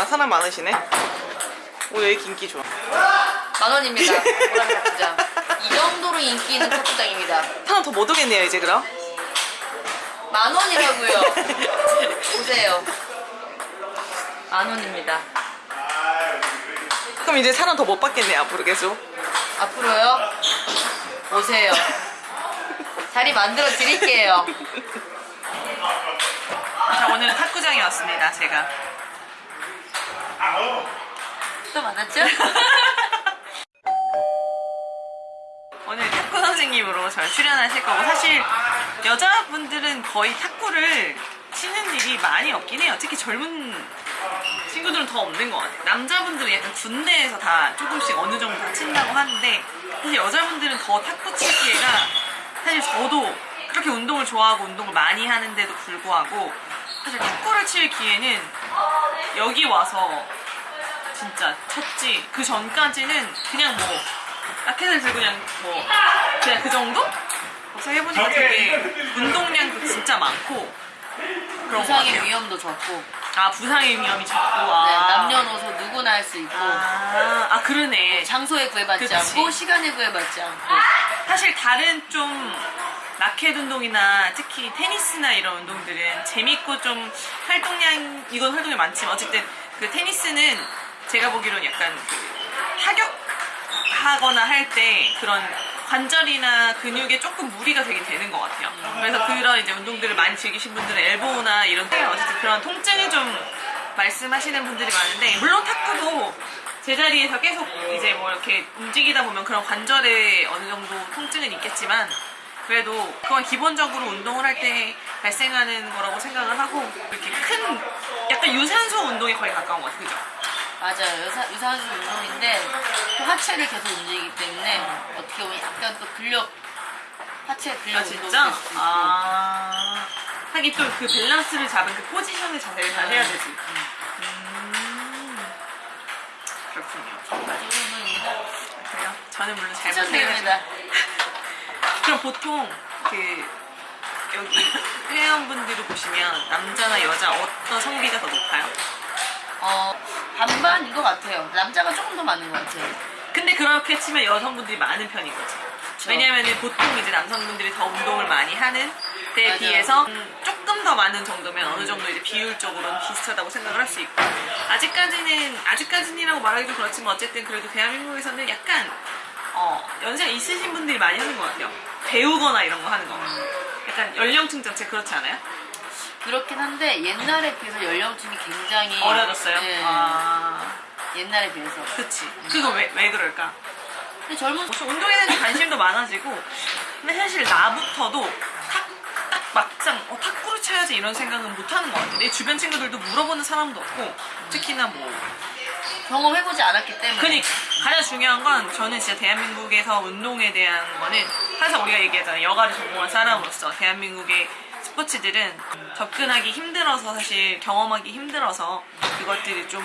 아 사람 많으시네 오 여기 인기 좋아 만 원입니다. 보라색 탁구장. 이 정도로 인기 있는 탁구장입니다. 하나 더 못 오겠네요 이제 그럼 만 원이라고요. 보세요. 만 원입니다. 그럼 이제 사람 더 못 받겠네요 앞으로 계속 앞으로요. 오세요. 자리 만들어 드릴게요. 자 오늘은 탁구장에 왔습니다 제가 또 만났죠? 오늘 탁구 선생님으로 저 출연하실 거고 사실 여자분들은 거의 탁구를 치는 일이 많이 없긴 해요. 특히 젊은 친구들은 더 없는 것 같아요. 남자분들은 약간 군대에서 다 조금씩 어느 정도 다 친다고 하는데 사실 여자분들은 더 탁구 칠 기회가 사실 저도 그렇게 운동을 좋아하고 운동을 많이 하는데도 불구하고 사실 탁구를 칠 기회는 여기 와서 진짜 쳤지. 그 전까지는 그냥 뭐 라켓을 들고 그냥 뭐 그냥 그 정도? 그래서 해보니까 되게 운동량도 진짜 많고 그런 것 부상의 위험도 적고. 아 부상의 위험이 적고. 네, 아. 남녀노소 누구나 할 수 있고. 아, 아 그러네. 장소에 구애받지 그치. 않고 시간에 구애받지 않고. 사실 다른 좀 라켓 운동이나 특히 테니스나 이런 운동들은 재밌고 좀 활동량 이건 활동이 많지만 어쨌든 그 테니스는 제가 보기로는 약간 그 타격하거나 할 때 그런 관절이나 근육에 조금 무리가 되긴 되는 것 같아요. 그래서 그런 이제 운동들을 많이 즐기신 분들은 엘보나 이런 어쨌든 그런 통증이 좀 말씀하시는 분들이 많은데 물론 탁구도 제자리에서 계속 이제 뭐 이렇게 움직이다 보면 그런 관절에 어느 정도 통증은 있겠지만 그래도 그건 기본적으로 운동을 할 때 발생하는 거라고 생각을 하고 이렇게 큰 약간 유산소 운동에 거의 가까운 것 같아요. 그죠? 맞아요 유사, 유산소 운동인데 또 하체를 계속 움직이기 때문에 어떻게 보면 약간 또 근력 하체 근력 아 운동도 진짜? 될수 있고 아 하긴 또 그 밸런스를 잡은 그 포지션을 자세히 잘 해야 되지. 음. 그렇군요. 이 운동입니다 그래요? 저는 물론 잘 추천드립니다 못해가지고. 그럼 보통 그 여기 회원분들을 보시면 남자나 여자 어떤 성비가 더 높아요? 어 반반인 것 같아요 남자가 조금 더 많은 것 같아요 근데 그렇게 치면 여성분들이 많은 편인 거지. 왜냐면 은 보통 이제 남성분들이 더 운동을 많이 하는 때에 맞아요. 비해서 음, 조금 더 많은 정도면 어느 정도 이제 비율적으로는 비슷하다고 생각을 할 수 있고 아직까지는 아직까지는이라고 말하기 좀 그렇지만 어쨌든 그래도 대한민국에서는 약간 어, 연세가 있으신 분들이 많이 하는 것 같아요. 배우거나 이런 거 하는 거. 약간 연령층 자체 그렇지 않아요? 그렇긴 한데 옛날에 비해서 연령층이 굉장히 어려졌어요? 네, 아, 옛날에 비해서. 그치. 그거 왜, 왜 그럴까? 근데 젊은 뭐 운동에 대한 관심도 많아지고 근데 사실 나부터도 탁, 딱 막상 어, 탁구를 쳐야지 이런 생각은 못하는 것 같아 내 주변 친구들도 물어보는 사람도 없고 특히나 뭐. 경험해보지 않았기 때문에. 그러니까. 가장 중요한 건 저는 진짜 대한민국에서 운동에 대한 거는 항상 우리가 얘기하잖아요. 여가를 전공한 사람으로서 대한민국의 스포츠들은 접근하기 힘들어서 사실 경험하기 힘들어서 그것들이 좀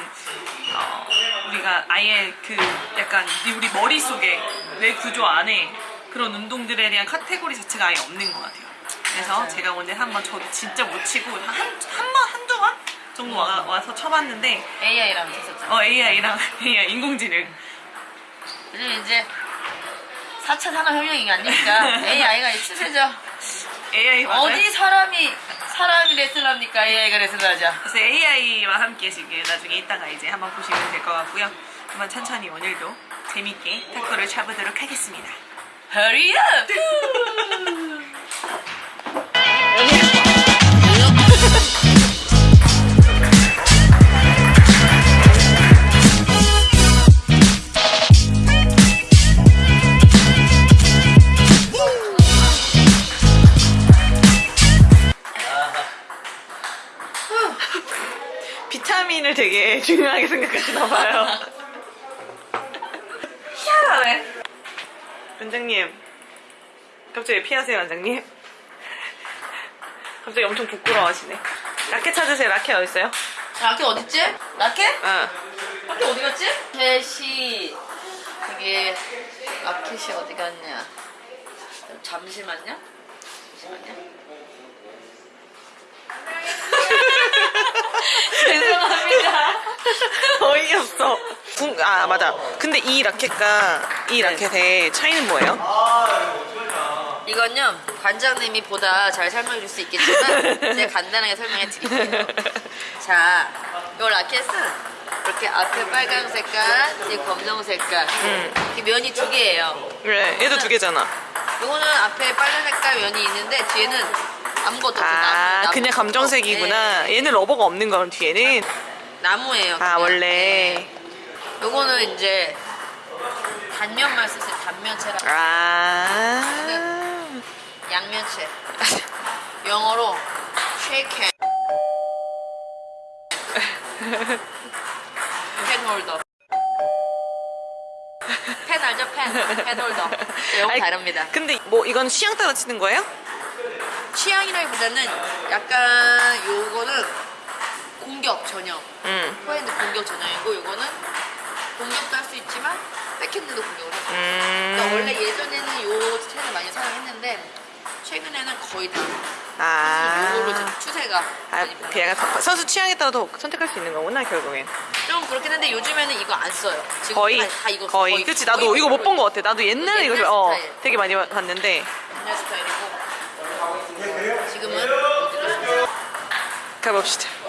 어, 우리가 아예 그 약간 우리 머릿속에 뇌 구조 안에 그런 운동들에 대한 카테고리 자체가 아예 없는 것 같아요. 그래서 맞아요. 제가 오늘 한번 저도 진짜 못 치고 한, 한 번, 한두 번 정도 와, 와서 쳐봤는데 AI랑 했었잖아요. 어 AI랑 AI 인공지능. 요즘 이제 4차 산업혁명이 아닙니까 AI가 추세죠 AI 맞아요? 어디 사람이 사람이 레슬을 합니까 AI가 레슬을 하자 그래서 AI와 함께 지금 나중에 이따가 이제 한번 보시면 될 것 같고요. 한번 천천히 오늘도 재밌게 탁구를 쳐보도록 하겠습니다. Hurry up 타민을 되게 중요하게 생각하시나 봐요. 희한하네. 원장님, 갑자기 왜 피하세요, 원장님? 갑자기 엄청 부끄러워하시네. 라켓 찾으세요. 라켓 어딨어요? 라켓 어딨지? 라켓? 응. 라켓 어디 갔지? 라켓이 그게 라켓이 어디 갔냐 잠시만요 잠시만요 죄송합니다 어이없어. 궁- 아 맞아. 근데 이 라켓과 이 라켓의 차이는 뭐예요? 이건요 관장님이 보다 잘 설명해 줄 수 있겠지만 제가 간단하게 설명해 드릴게요 자, 이 라켓은 이렇게 앞에 빨간 색깔, 뒤에 검정 색깔 이렇게 면이 두 개예요 그래, 얘도 두 개잖아. 이거는 앞에 빨간 색깔 면이 있는데 뒤에는 아무것도 없어 아, 나무. 그냥 검정색이구나. 얘는 러버가 없는 건 뒤에는. 네, 나무예요 아, 그냥. 원래. 네. 요거는 이제 단면만 쓰세요 단면채라 아. 양면채 영어로 shake hand pen holder 펜 알죠 펜? pen holder 영어 아니, 다릅니다 근데 뭐 이건 취향 따라 치는 거예요? 취향이라기보다는 약간 요거는 공격 전용 응. 포핸드 공격 전용이고 요거는 공격도 할 수 있지만 백핸드도 공격을 해요 음. 그러니까 원래 예전에는 요 스타일을 많이 사용했는데 최근에는 거의 다 아. 이제 추세가 아, 그. 약간 선수 취향에 따라도 선택할 수 있는 거구나 결국엔. 좀 그렇긴 한데 요즘에는 이거 안 써요. 지금 거의 다, 다 이거 써. 거의. 그치 나도 거의 이거 못 본 거의 것 같아. 나도 옛날에 옛날 이거 어 스타일. 되게 많이 봤는데 옛날 스타일이고 지금은 어디로 가봅시다.